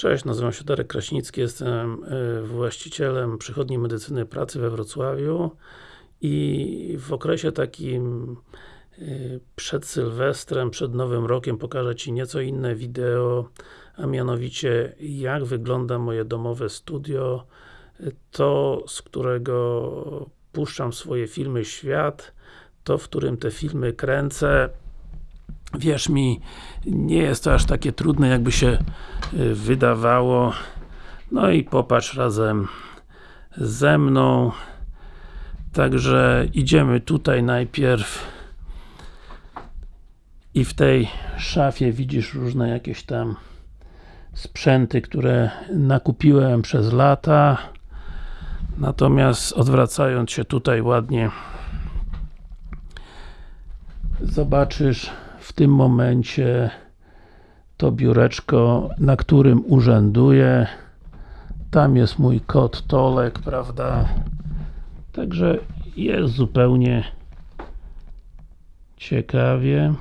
Cześć, nazywam się Darek Kraśnicki, jestem y, właścicielem przychodni medycyny pracy we Wrocławiu i w okresie takim y, przed Sylwestrem, przed Nowym Rokiem pokażę Ci nieco inne wideo, a mianowicie jak wygląda moje domowe studio, to z którego puszczam swoje filmy świat, to w którym te filmy kręcę wierz mi, nie jest to aż takie trudne, jakby się y, wydawało. No i popatrz razem ze mną. Także idziemy tutaj najpierw i w tej szafie widzisz różne jakieś tam sprzęty, które nakupiłem przez lata. Natomiast odwracając się tutaj ładnie zobaczysz w tym momencie to biureczko, na którym urzęduję. Tam jest mój kot Tolek, prawda? Także jest zupełnie ciekawie.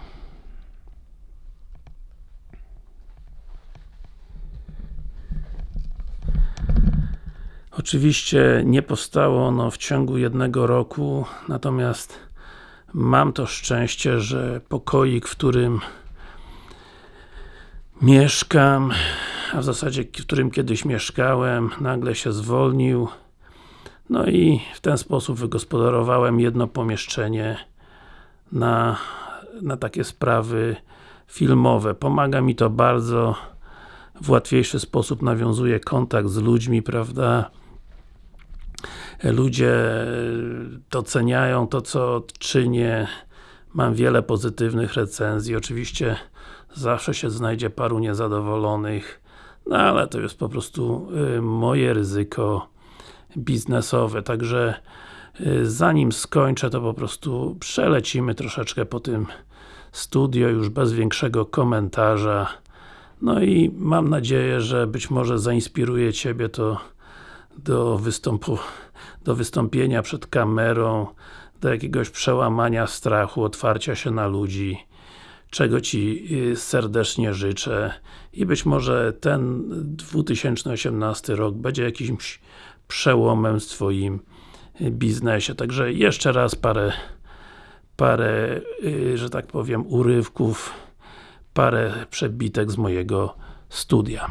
Oczywiście nie powstało ono w ciągu jednego roku, natomiast mam to szczęście, że pokoik, w którym mieszkam, a w zasadzie w którym kiedyś mieszkałem, nagle się zwolnił. No i w ten sposób wygospodarowałem jedno pomieszczenie na, na takie sprawy filmowe. Pomaga mi to bardzo, w łatwiejszy sposób nawiązuję kontakt z ludźmi, prawda? Ludzie doceniają to, co czynię. Mam wiele pozytywnych recenzji. Oczywiście zawsze się znajdzie paru niezadowolonych, no ale to jest po prostu y, moje ryzyko biznesowe. Także y, zanim skończę, to po prostu przelecimy troszeczkę po tym studio, już bez większego komentarza. No i mam nadzieję, że być może zainspiruje Ciebie to do wystąpu do wystąpienia przed kamerą, do jakiegoś przełamania strachu, otwarcia się na ludzi, czego Ci y, serdecznie życzę i być może ten 2018 rok będzie jakimś przełomem w Twoim y, biznesie. Także jeszcze raz parę parę, y, że tak powiem, urywków, parę przebitek z mojego studia.